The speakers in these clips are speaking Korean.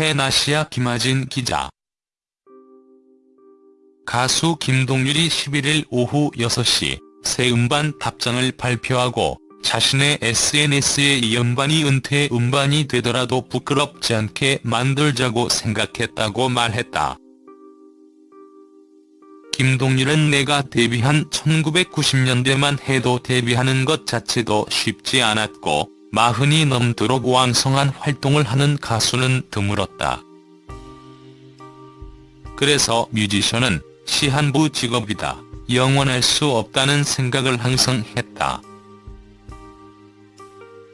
팬아시아 김하진 기자 가수 김동률이 11일 오후 6시 새 음반 답장을 발표하고 자신의 SNS에 이 음반이 은퇴 음반이 되더라도 부끄럽지 않게 만들자고 생각했다고 말했다. 김동률은 내가 데뷔한 1990년대만 해도 데뷔하는 것 자체도 쉽지 않았고 마흔이 넘도록 왕성한 활동을 하는 가수는 드물었다. 그래서 뮤지션은 시한부 직업이다. 영원할 수 없다는 생각을 항상 했다.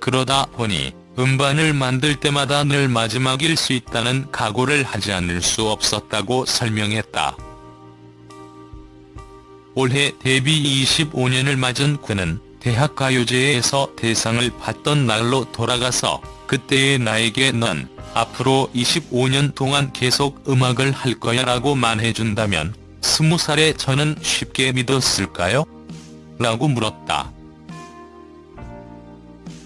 그러다 보니 음반을 만들 때마다 늘 마지막일 수 있다는 각오를 하지 않을 수 없었다고 설명했다. 올해 데뷔 25년을 맞은 그는 대학가요제에서 대상을 받던 날로 돌아가서 그때의 나에게 넌 앞으로 25년 동안 계속 음악을 할 거야 라고 말해준다면 20살의 저는 쉽게 믿었을까요? 라고 물었다.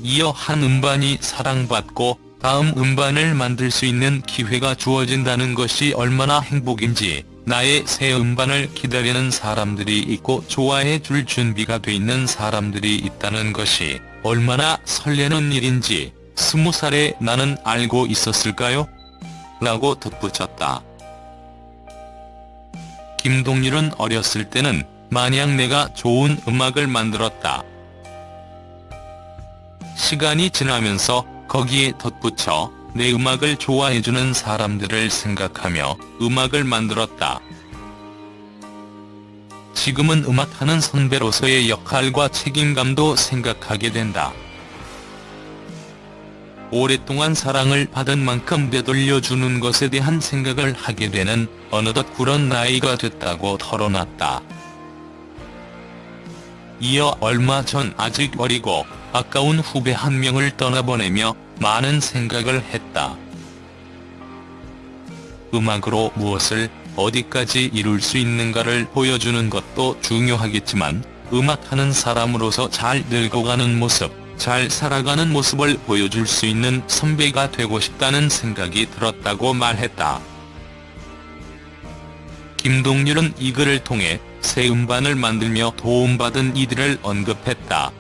이어 한 음반이 사랑받고 다음 음반을 만들 수 있는 기회가 주어진다는 것이 얼마나 행복인지 나의 새 음반을 기다리는 사람들이 있고 좋아해 줄 준비가 돼 있는 사람들이 있다는 것이 얼마나 설레는 일인지 스무 살에 나는 알고 있었을까요? 라고 덧붙였다. 김동률은 어렸을 때는 마냥 내가 좋은 음악을 만들었다. 시간이 지나면서 거기에 덧붙여 내 음악을 좋아해주는 사람들을 생각하며 음악을 만들었다. 지금은 음악하는 선배로서의 역할과 책임감도 생각하게 된다. 오랫동안 사랑을 받은 만큼 되돌려주는 것에 대한 생각을 하게 되는 어느덧 그런 나이가 됐다고 털어놨다. 이어 얼마 전 아직 어리고 아까운 후배 한 명을 떠나보내며 많은 생각을 했다. 음악으로 무엇을 어디까지 이룰 수 있는가를 보여주는 것도 중요하겠지만 음악하는 사람으로서 잘 늙어가는 모습, 잘 살아가는 모습을 보여줄 수 있는 선배가 되고 싶다는 생각이 들었다고 말했다. 김동률은 이 글을 통해 새 음반을 만들며 도움받은 이들을 언급했다.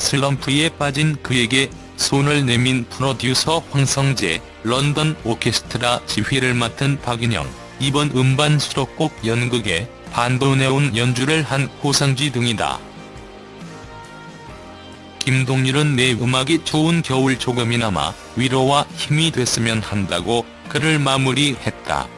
슬럼프에 빠진 그에게 손을 내민 프로듀서 황성재, 런던 오케스트라 지휘를 맡은 박인영, 이번 음반 수록곡 연극에 반도네온 연주를 한 호상지 등이다. 김동률은 내 음악이 좋은 겨울 조금이나마 위로와 힘이 됐으면 한다고 글을 마무리했다.